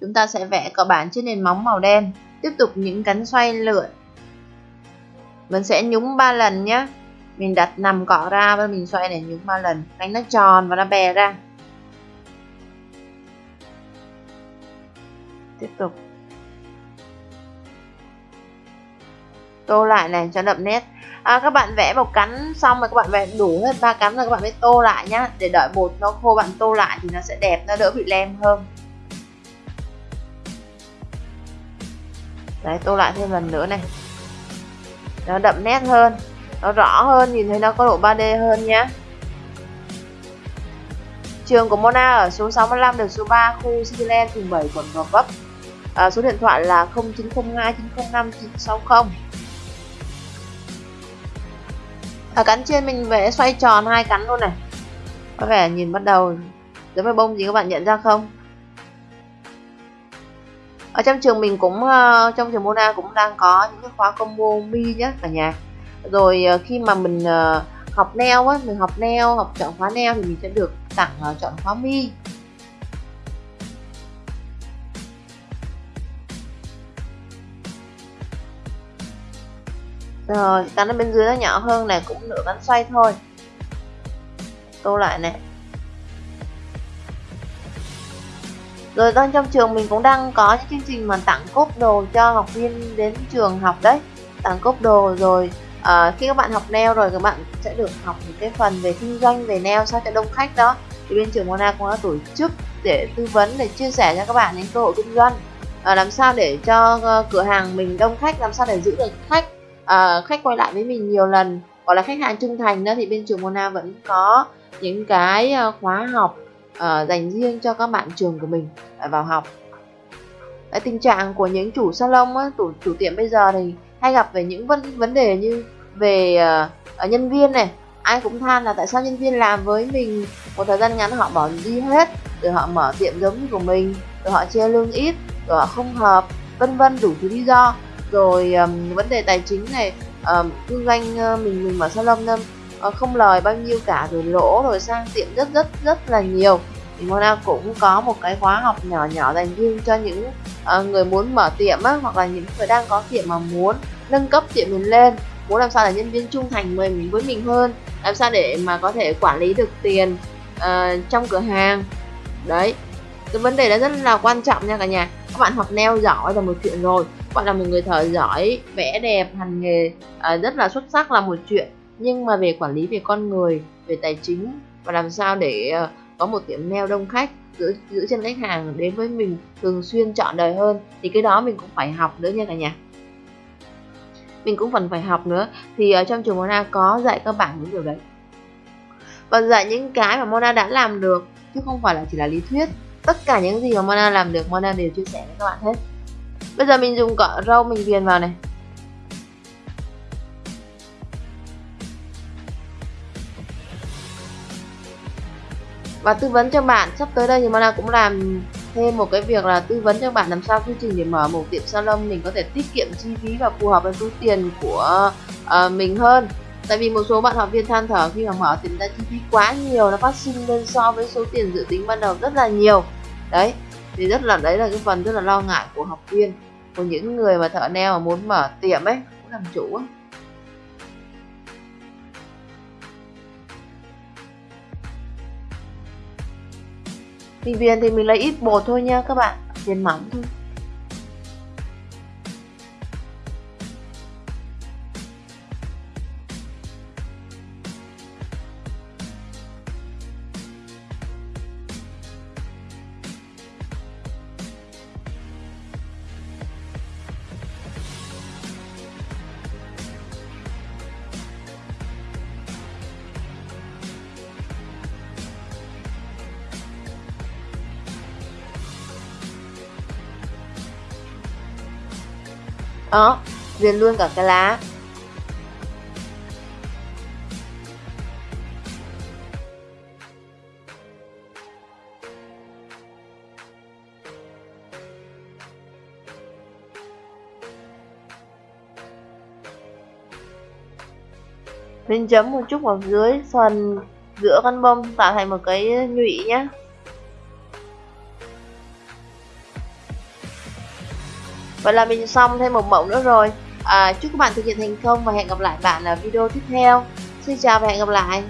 chúng ta sẽ vẽ cọ bản trên nền móng màu đen. Tiếp tục những cánh xoay lượn mình sẽ nhúng ba lần nhé mình đặt nằm cọ ra và mình xoay để nhúng ba lần. Đánh nó tròn và nó bè ra. Tiếp tục. Tô lại này cho đậm nét. À, các bạn vẽ một cánh xong rồi các bạn vẽ đủ hết ba cánh rồi các bạn mới tô lại nhá. Để đợi bột nó khô bạn tô lại thì nó sẽ đẹp nó đỡ bị lem hơn. Đấy tô lại thêm lần nữa này. Nó đậm nét hơn nó rõ hơn nhìn thấy nó có độ 3D hơn nhé Trường của Mona ở số 65 đường số 3 khu Cityland phường 7 quận Gò Vấp. À, Số điện thoại là 0902 905 960 Ở cắn trên mình vẽ xoay tròn hai cắn luôn này. Có vẻ nhìn bắt đầu giống với bông gì các bạn nhận ra không? Ở trong trường mình cũng uh, trong trường Mona cũng đang có những cái khóa combo mi nhé cả nhà. Rồi uh, khi mà mình uh, học neo á mình học neo học chọn khóa neo thì mình sẽ được tặng uh, chọn khóa mi. Rồi cắn ở bên dưới nó nhỏ hơn này cũng nửa cắn xoay thôi. Tô lại này rồi đang trong trường mình cũng đang có những chương trình mà tặng cốp đồ cho học viên đến trường học đấy. Tặng cốp đồ rồi à, khi các bạn học neo rồi các bạn sẽ được học những cái phần về kinh doanh về neo sao cho đông khách đó. Thì bên trường Mona cũng đã tổ chức để tư vấn để chia sẻ cho các bạn những cơ hội kinh doanh. À, làm sao để cho uh, cửa hàng mình đông khách làm sao để giữ được khách à, khách quay lại với mình nhiều lần. Gọi là khách hàng trung thành đó thì bên trường Mona vẫn có những cái khóa học uh, dành riêng cho các bạn trường của mình vào học. Đấy, tình trạng của những chủ salon á, chủ, chủ tiệm bây giờ thì hay gặp về những vấn vấn đề như về uh, nhân viên này. Ai cũng than là tại sao nhân viên làm với mình một thời gian ngắn họ bỏ đi hết rồi họ mở tiệm giống như của mình rồi họ chia lương ít rồi họ không hợp vân vân đủ thứ lý do. Rồi um, vấn đề tài chính này um, kinh doanh uh, mình mình mở salon Ờ, không lời bao nhiêu cả rồi lỗ rồi sang tiệm rất rất rất là nhiều. Thì Mona cũng có một cái khóa học nhỏ nhỏ dành riêng cho những uh, người muốn mở tiệm á, hoặc là những người đang có tiệm mà muốn nâng cấp tiệm mình lên. Muốn làm sao để nhân viên trung thành mình với mình hơn làm sao để mà có thể quản lý được tiền uh, trong cửa hàng. Đấy cái vấn đề đó rất là quan trọng nha cả nhà. Các bạn học neo giỏi là một chuyện rồi. Các bạn là một người thợ giỏi vẽ đẹp hành nghề uh, rất là xuất sắc là một chuyện nhưng mà về quản lý về con người, về tài chính, và làm sao để ờ, có một tiệm nail đông khách giữ giữ chân khách hàng đến với mình thường xuyên chọn đời hơn, thì cái đó mình cũng phải học nữa nha cả nhà. Mình cũng phần phải học nữa. Thì ở trong trường Mona có dạy các bạn những điều đấy. Và dạy những cái mà Mona đã làm được, chứ không phải là chỉ là lý thuyết. Tất cả những gì mà Mona làm được, Mona đều chia sẻ với các bạn hết. Bây giờ mình dùng cọ râu mình viền vào này. Và tư vấn cho bạn sắp tới đây thì Mana cũng làm thêm một cái việc là tư vấn cho bạn làm sao quy trình để mở một tiệm salon mình có thể tiết kiệm chi phí và phù hợp với túi tiền của uh, mình hơn. Tại vì một số bạn học viên than thở khi mà mở tiệm ra chi phí quá nhiều nó phát sinh lên so với số tiền dự tính ban đầu rất là nhiều. Đấy thì rất là đấy là cái phần rất là lo ngại của học viên của những người mà thợ neo mà muốn mở tiệm ấy muốn làm chủ ấy thì viền thì mình lấy ít bột thôi nha các bạn viền mỏng thôi. Đó viền luôn cả cái lá. Mình chấm một chút vào dưới phần giữa con bông, tạo thành một cái nhụy nhé vậy là mình xong thêm một mẫu nữa rồi. À, chúc các bạn thực hiện thành công và hẹn gặp lại bạn ở video tiếp theo. Xin chào và hẹn gặp lại.